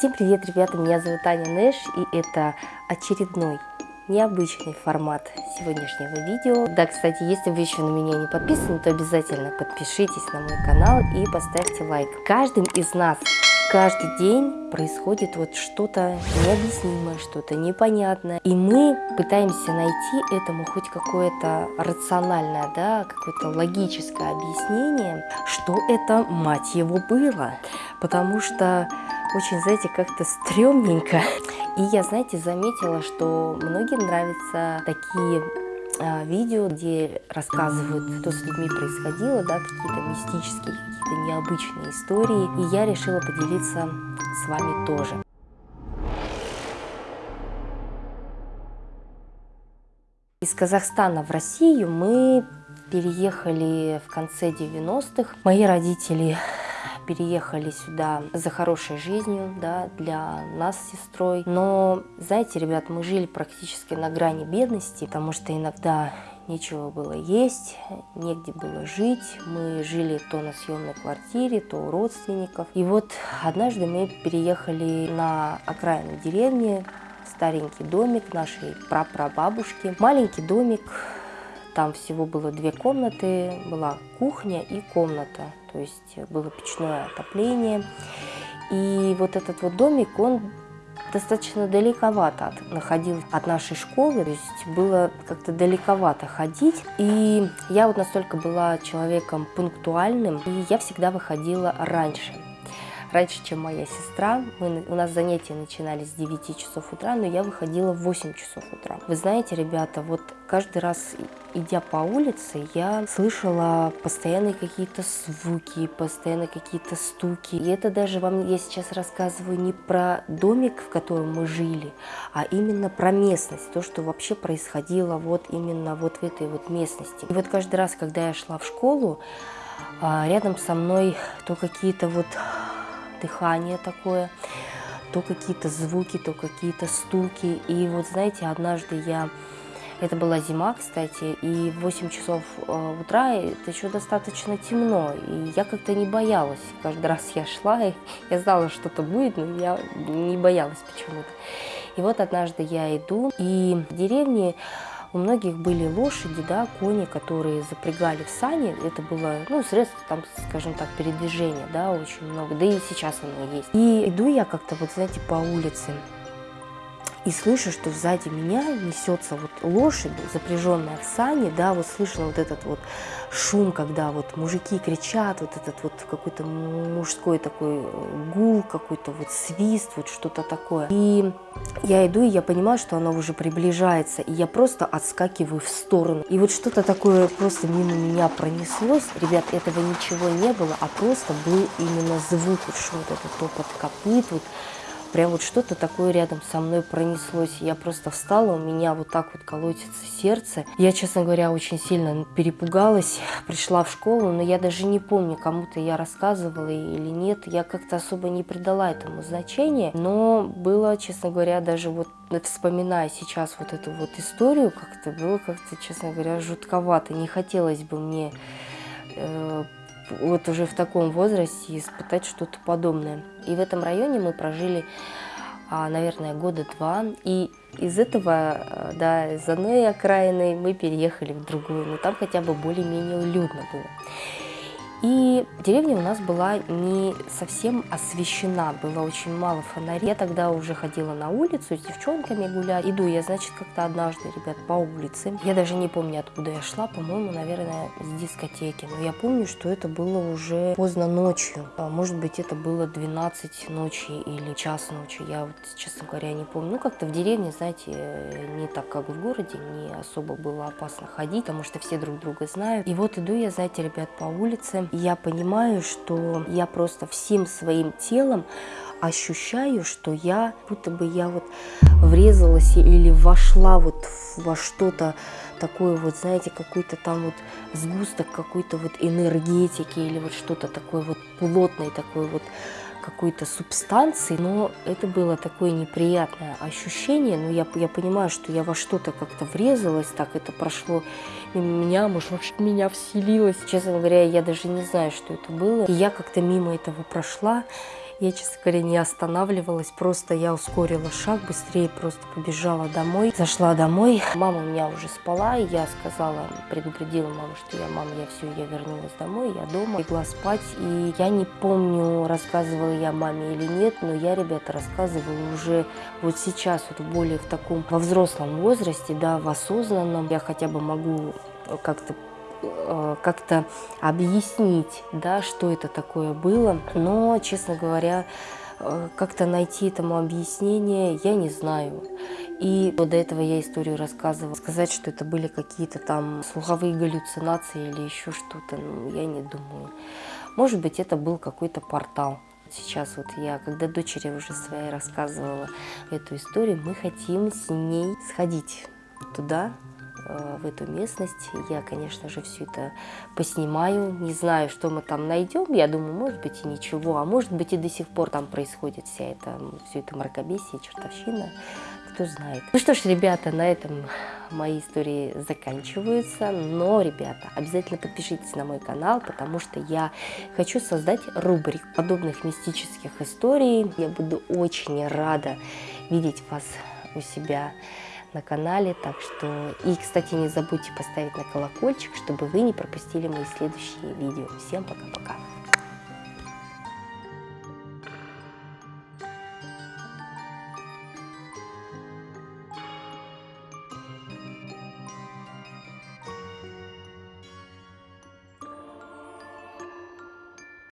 Всем привет, ребята, меня зовут Аня Нэш, и это очередной необычный формат сегодняшнего видео. Да, кстати, если вы еще на меня не подписаны, то обязательно подпишитесь на мой канал и поставьте лайк. Каждым из нас каждый день происходит вот что-то необъяснимое, что-то непонятное. И мы пытаемся найти этому хоть какое-то рациональное, да, какое-то логическое объяснение, что это, мать его, было. Потому что очень, знаете, как-то стрёмненько. И я, знаете, заметила, что многим нравятся такие а, видео, где рассказывают, что с людьми происходило, да, какие-то мистические, какие-то необычные истории. И я решила поделиться с вами тоже. Из Казахстана в Россию мы переехали в конце 90-х. Мои родители переехали сюда за хорошей жизнью, да, для нас с сестрой. Но, знаете, ребят, мы жили практически на грани бедности, потому что иногда нечего было есть, негде было жить. Мы жили то на съемной квартире, то у родственников. И вот однажды мы переехали на окраину деревни, старенький домик нашей прапрабабушки. Маленький домик, там всего было две комнаты, была кухня и комната то есть было печное отопление. И вот этот вот домик, он достаточно далековато от, находился от нашей школы, то есть было как-то далековато ходить. И я вот настолько была человеком пунктуальным, и я всегда выходила раньше раньше, чем моя сестра. Мы, у нас занятия начинались с 9 часов утра, но я выходила в 8 часов утра. Вы знаете, ребята, вот каждый раз, идя по улице, я слышала постоянные какие-то звуки, постоянно какие-то стуки. И это даже вам я сейчас рассказываю не про домик, в котором мы жили, а именно про местность, то, что вообще происходило вот именно вот в этой вот местности. И вот каждый раз, когда я шла в школу, а, рядом со мной то какие-то вот дыхание такое, то какие-то звуки, то какие-то стуки. И вот знаете, однажды я... Это была зима, кстати, и в 8 часов э, утра это еще достаточно темно, и я как-то не боялась. Каждый раз я шла, и я знала, что-то будет, но я не боялась почему-то. И вот однажды я иду, и в деревне у многих были лошади, да, кони, которые запрягали в сани. Это было, ну, средство, там, скажем так, передвижения, да, очень много. Да и сейчас оно есть. И иду я как-то, вот, знаете, по улице, и слышу, что сзади меня несется вот лошадь, запряженная в сани, да, вот слышала вот этот вот шум, когда вот мужики кричат, вот этот вот какой-то мужской такой гул, какой-то вот свист, вот что-то такое. И я иду, и я понимаю, что она уже приближается, и я просто отскакиваю в сторону. И вот что-то такое просто мимо меня пронеслось. Ребят, этого ничего не было, а просто был именно звук, вот что вот этот топот копыт, вот Прям вот что-то такое рядом со мной пронеслось. Я просто встала, у меня вот так вот колотится сердце. Я, честно говоря, очень сильно перепугалась, пришла в школу, но я даже не помню, кому-то я рассказывала или нет. Я как-то особо не придала этому значения, но было, честно говоря, даже вот вспоминая сейчас вот эту вот историю, как-то было как-то, честно говоря, жутковато. Не хотелось бы мне э, вот уже в таком возрасте испытать что-то подобное. И в этом районе мы прожили, а, наверное, года два. И из этого, да, из одной окраины мы переехали в другую. Но там хотя бы более-менее уютно было. И деревня у нас была не совсем освещена, было очень мало фонарей. Я тогда уже ходила на улицу с девчонками гулять. Иду я, значит, как-то однажды, ребят, по улице. Я даже не помню, откуда я шла, по-моему, наверное, с дискотеки. Но я помню, что это было уже поздно ночью. А, может быть, это было 12 ночи или час ночи. Я вот, честно говоря, не помню. Ну, как-то в деревне, знаете, не так, как в городе, не особо было опасно ходить, потому что все друг друга знают. И вот иду я, знаете, ребят, по улице, я понимаю, что я просто всем своим телом ощущаю, что я, будто бы я вот врезалась или вошла вот во что-то такое вот, знаете, какой-то там вот сгусток какой-то вот энергетики или вот что-то такое вот плотное, такое вот какой-то субстанции, но это было такое неприятное ощущение, но я, я понимаю, что я во что-то как-то врезалась, так это прошло мимо меня, может, меня вселилось. Честно говоря, я даже не знаю, что это было. И я как-то мимо этого прошла, Я, честно говоря, не останавливалась, просто я ускорила шаг, быстрее просто побежала домой. Зашла домой, мама у меня уже спала, и я сказала, предупредила маму, что я, мама, я все, я вернулась домой, я дома, легла спать. И я не помню, рассказывала я маме или нет, но я, ребята, рассказывала уже вот сейчас, вот более в таком, во взрослом возрасте, да, в осознанном. Я хотя бы могу как-то как-то объяснить, да, что это такое было. Но, честно говоря, э, как-то найти этому объяснение я не знаю. И до этого я историю рассказывала. Сказать, что это были какие-то там слуховые галлюцинации или еще что-то, ну, я не думаю. Может быть, это был какой-то портал. Сейчас вот я, когда дочери уже своей рассказывала эту историю, мы хотим с ней сходить туда, Э, в эту местность. Я, конечно же, все это поснимаю. Не знаю, что мы там найдем. Я думаю, может быть и ничего. А может быть и до сих пор там происходит вся эта, все это мракобесие, чертовщина. Кто знает. Ну что ж, ребята, на этом мои истории заканчиваются. Но, ребята, обязательно подпишитесь на мой канал, потому что я хочу создать рубрик подобных мистических историй. Я буду очень рада видеть вас у себя на канале. Так что, и, кстати, не забудьте поставить на колокольчик, чтобы вы не пропустили мои следующие видео. Всем пока-пока!